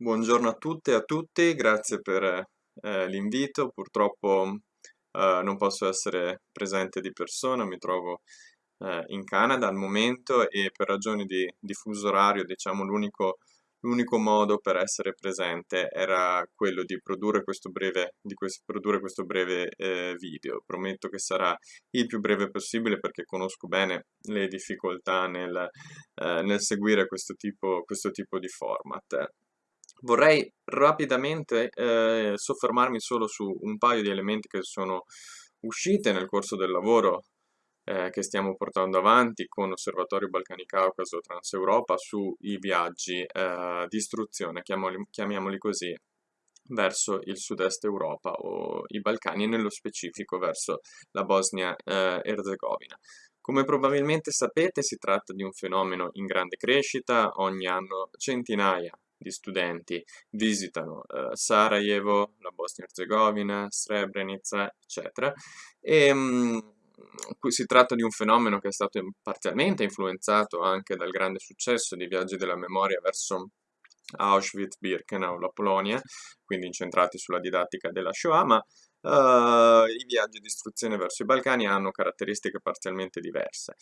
Buongiorno a tutte e a tutti, grazie per eh, l'invito. Purtroppo eh, non posso essere presente di persona, mi trovo eh, in Canada al momento e per ragioni di, di fuso orario, diciamo, l'unico modo per essere presente era quello di produrre questo breve, questo, produrre questo breve eh, video. Prometto che sarà il più breve possibile perché conosco bene le difficoltà nel, eh, nel seguire questo tipo, questo tipo di format. Vorrei rapidamente eh, soffermarmi solo su un paio di elementi che sono uscite nel corso del lavoro eh, che stiamo portando avanti con Osservatorio Balcani Caucaso Transeuropa sui viaggi eh, di istruzione, chiamiamoli, chiamiamoli così, verso il sud-est Europa o i Balcani e nello specifico verso la Bosnia-Erzegovina. Eh, Come probabilmente sapete si tratta di un fenomeno in grande crescita, ogni anno centinaia di studenti visitano eh, Sarajevo, la Bosnia-Herzegovina, Srebrenica, eccetera, e mh, mm, si tratta di un fenomeno che è stato parzialmente influenzato anche dal grande successo dei viaggi della memoria verso Auschwitz, Birkenau, la Polonia, quindi incentrati sulla didattica della Shoah, ma uh, i viaggi di istruzione verso i Balcani hanno caratteristiche parzialmente diverse.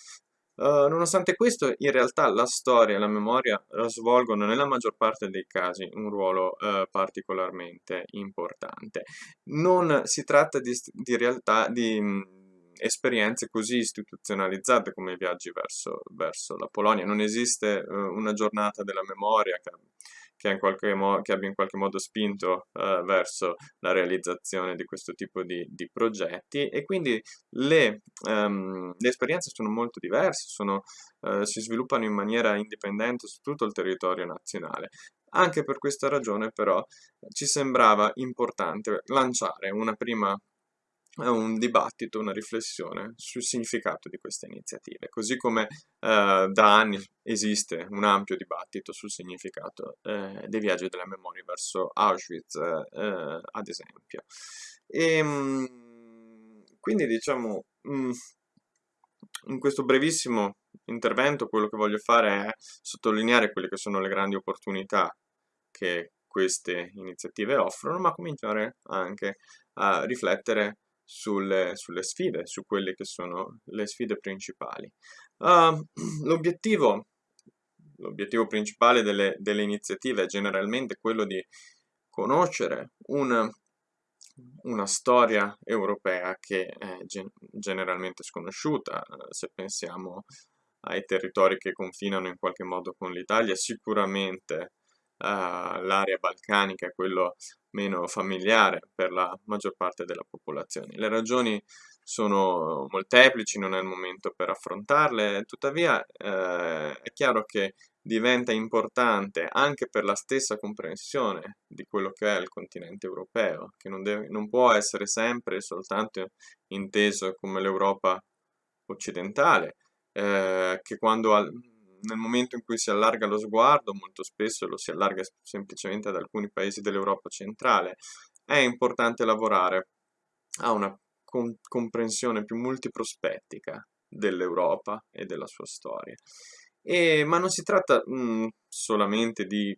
Uh, nonostante questo, in realtà la storia e la memoria svolgono nella maggior parte dei casi un ruolo uh, particolarmente importante. Non si tratta di, di realtà di esperienze così istituzionalizzate come i viaggi verso, verso la Polonia. Non esiste uh, una giornata della memoria che, che, che, abbia in qualche modo spinto uh, verso la realizzazione di questo tipo di, di progetti e quindi le, um, le, esperienze sono molto diverse, sono, uh, si sviluppano in maniera indipendente su tutto il territorio nazionale. Anche per questa ragione però ci sembrava importante lanciare una prima un dibattito, una riflessione sul significato di queste iniziative, così come eh, da anni esiste un ampio dibattito sul significato eh, dei viaggi della memoria verso Auschwitz, eh, ad esempio. E, ehm, quindi diciamo, mm, in questo brevissimo intervento quello che voglio fare è sottolineare quelle che sono le grandi opportunità che queste iniziative offrono, ma cominciare anche a riflettere sulle, sulle sfide, su quelle che sono le sfide principali. Uh, l'obiettivo, principale delle, delle, iniziative è generalmente quello di conoscere una, una storia europea che è gen generalmente sconosciuta, se pensiamo ai territori che confinano in qualche modo con l'Italia, sicuramente uh, l'area balcanica è quello meno familiare per la maggior parte della popolazione. Le ragioni sono molteplici, non è il momento per affrontarle, tuttavia eh, è chiaro che diventa importante anche per la stessa comprensione di quello che è il continente europeo, che non, deve, non può essere sempre soltanto inteso come l'Europa occidentale, eh, che quando al, nel momento in cui si allarga lo sguardo, molto spesso lo si allarga semplicemente ad alcuni paesi dell'Europa centrale, è importante lavorare a una com comprensione più multiprospettica dell'Europa e della sua storia. E, ma non si tratta mh, mm, solamente di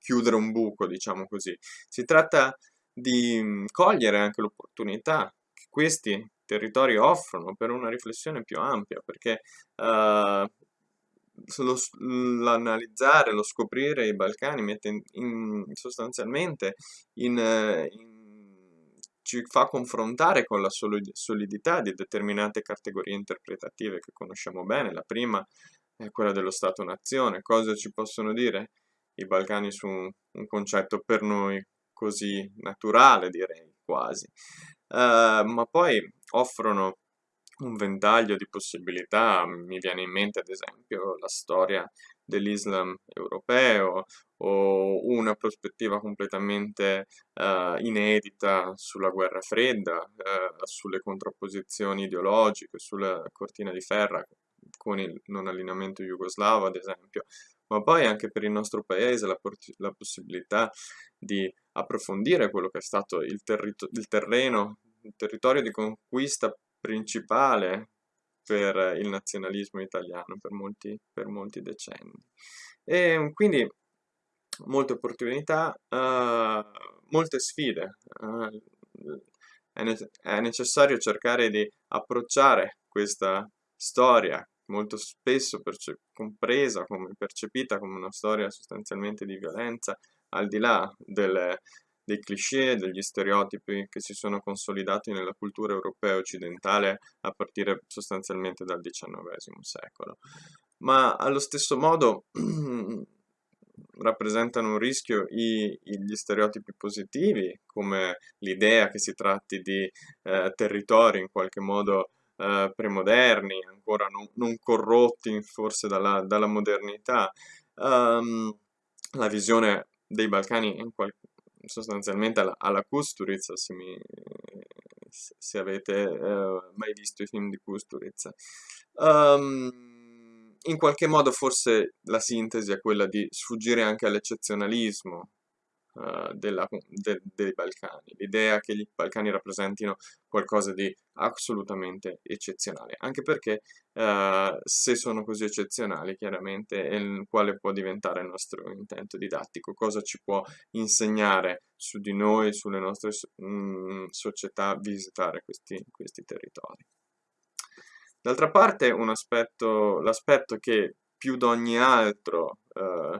chiudere un buco, diciamo così, si tratta di mh, mm, cogliere anche l'opportunità che questi territori offrono per una riflessione più ampia, perché uh, l'analizzare, lo scoprire i Balcani mette in, in, sostanzialmente in, in, ci fa confrontare con la solidità di determinate categorie interpretative che conosciamo bene. La prima è quella dello Stato-nazione. Cosa ci possono dire i Balcani su un concetto per noi così naturale, direi, quasi. Uh, ma poi offrono un ventaglio di possibilità, mi viene in mente ad esempio la storia dell'Islam europeo o una prospettiva completamente uh, inedita sulla guerra fredda, uh, sulle contrapposizioni ideologiche, sulla cortina di ferro con il non allineamento jugoslavo ad esempio, ma poi anche per il nostro paese la, la possibilità di approfondire quello che è stato il, il terreno, territorio di conquista principale per il nazionalismo italiano per molti, per molti decenni. E quindi molte opportunità, uh, molte sfide. Uh, è, ne è, necessario cercare di approcciare questa storia, molto spesso compresa, come percepita come una storia sostanzialmente di violenza, al di là delle, dei cliché, degli stereotipi che si sono consolidati nella cultura europea occidentale a partire sostanzialmente dal XIX secolo. Ma allo stesso modo rappresentano un rischio i, gli stereotipi positivi, come l'idea che si tratti di eh, territori in qualche modo eh, premoderni, ancora non, non, corrotti forse dalla, dalla modernità. Um, la visione dei Balcani in qualche sostanzialmente alla, alla Kusturica, se, mi, se avete uh, mai visto i film di Kusturica. Um, in qualche modo forse la sintesi è quella di sfuggire anche all'eccezionalismo, uh, della, de, dei Balcani, l'idea che i Balcani rappresentino qualcosa di assolutamente eccezionale, anche perché uh, se sono così eccezionali chiaramente quale può diventare il nostro intento didattico, cosa ci può insegnare su di noi, sulle nostre mh, mm, società, visitare questi, questi territori. D'altra parte l'aspetto che più di ogni altro uh,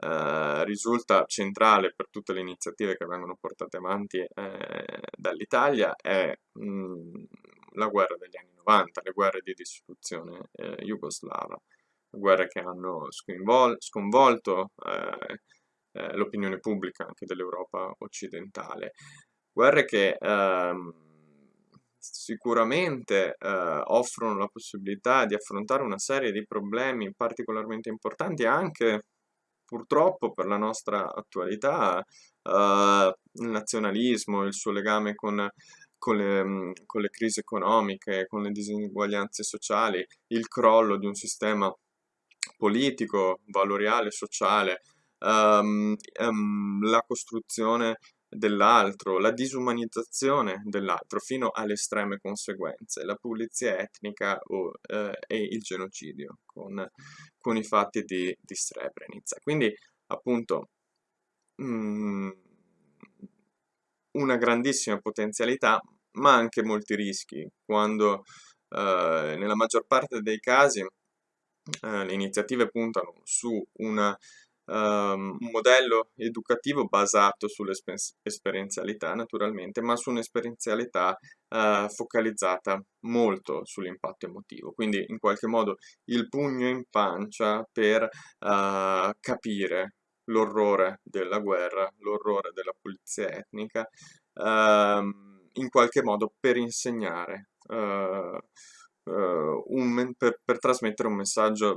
eh, risulta centrale per tutte le iniziative che vengono portate avanti eh, dall'Italia è mh, mm, la guerra degli anni 90, le guerre di distruzione eh, jugoslava, guerre che hanno sconvolto eh, eh, l'opinione pubblica anche dell'Europa occidentale, guerre che ehm, sicuramente eh, offrono la possibilità di affrontare una serie di problemi particolarmente importanti anche purtroppo per la nostra attualità uh, il nazionalismo, il suo legame con, con, le, con, le, crisi economiche, con le diseguaglianze sociali, il crollo di un sistema politico, valoriale, sociale, um, um, la costruzione dell'altro, la disumanizzazione dell'altro fino alle estreme conseguenze, la pulizia etnica o, eh, e il genocidio con, con, i fatti di, di Srebrenica. Quindi appunto mh, mm, una grandissima potenzialità ma anche molti rischi quando eh, nella maggior parte dei casi eh, le iniziative puntano su una um, un modello educativo basato sull'esperienzialità naturalmente, ma su un'esperienzialità uh, focalizzata molto sull'impatto emotivo, quindi in qualche modo il pugno in pancia per uh, capire l'orrore della guerra, l'orrore della pulizia etnica, uh, in qualche modo per insegnare, uh, un, per, per, trasmettere un messaggio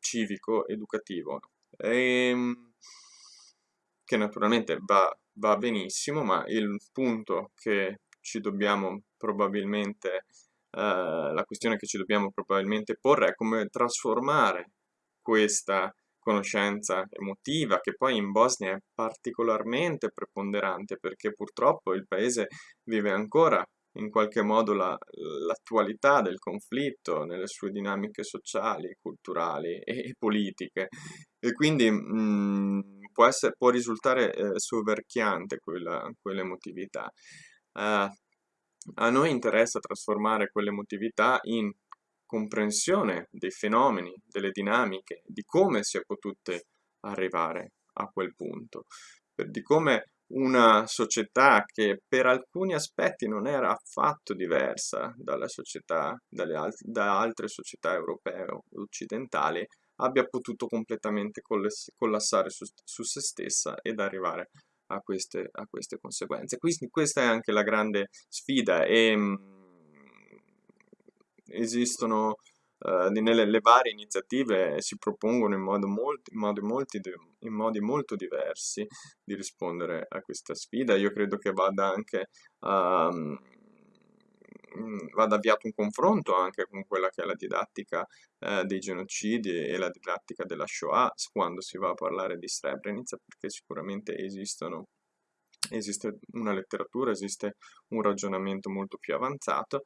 civico, educativo e, ehm, che naturalmente va, va benissimo, ma il punto che ci dobbiamo probabilmente, eh, la questione che ci dobbiamo probabilmente porre è come trasformare questa conoscenza emotiva che poi in Bosnia è particolarmente preponderante perché purtroppo il paese vive ancora in qualche modo l'attualità la, del conflitto nelle sue dinamiche sociali, culturali e, e politiche e quindi mh, mm, può, essere, può, risultare eh, soverchiante quell'emotività. Uh, a noi interessa trasformare quell'emotività in comprensione dei fenomeni, delle dinamiche, di come si è potute arrivare a quel punto, di come una società che per alcuni aspetti non era affatto diversa società, dalle da altre società europee o occidentali, abbia potuto completamente collassare su, su se stessa ed arrivare a queste, a queste, conseguenze. Quindi questa è anche la grande sfida e mh, mm, esistono Uh, nelle le varie iniziative si propongono in, modo molti, in, modi molti, in, modi molto diversi di rispondere a questa sfida. Io credo che vada anche uh, vada avviato un confronto anche con quella che è la didattica uh, dei genocidi e la didattica della Shoah quando si va a parlare di Srebrenica, perché sicuramente esistono esiste una letteratura, esiste un ragionamento molto più avanzato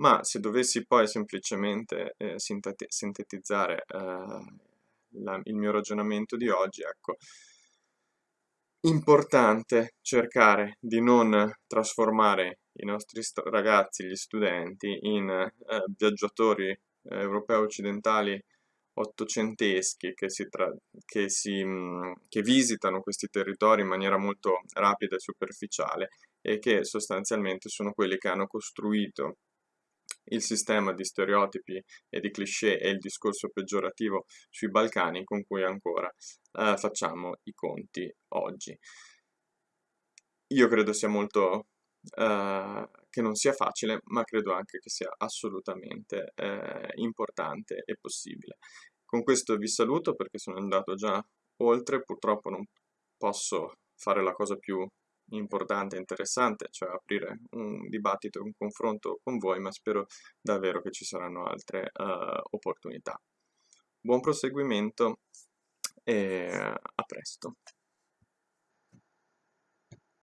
ma se dovessi poi semplicemente eh, sintetizzare eh, la, il mio ragionamento di oggi, ecco, importante cercare di non trasformare i nostri ragazzi, gli studenti, in eh, viaggiatori eh, europei occidentali ottocenteschi che, si che, si, che visitano questi territori in maniera molto rapida e superficiale e che sostanzialmente sono quelli che hanno costruito il sistema di stereotipi e di cliché e il discorso peggiorativo sui Balcani con cui ancora eh, facciamo i conti oggi. Io credo sia molto eh, che non sia facile, ma credo anche che sia assolutamente eh, importante e possibile. Con questo vi saluto perché sono andato già oltre, purtroppo non posso fare la cosa più importante e interessante, cioè aprire un dibattito, un confronto con voi, ma spero davvero che ci saranno altre uh, opportunità. Buon proseguimento e a presto.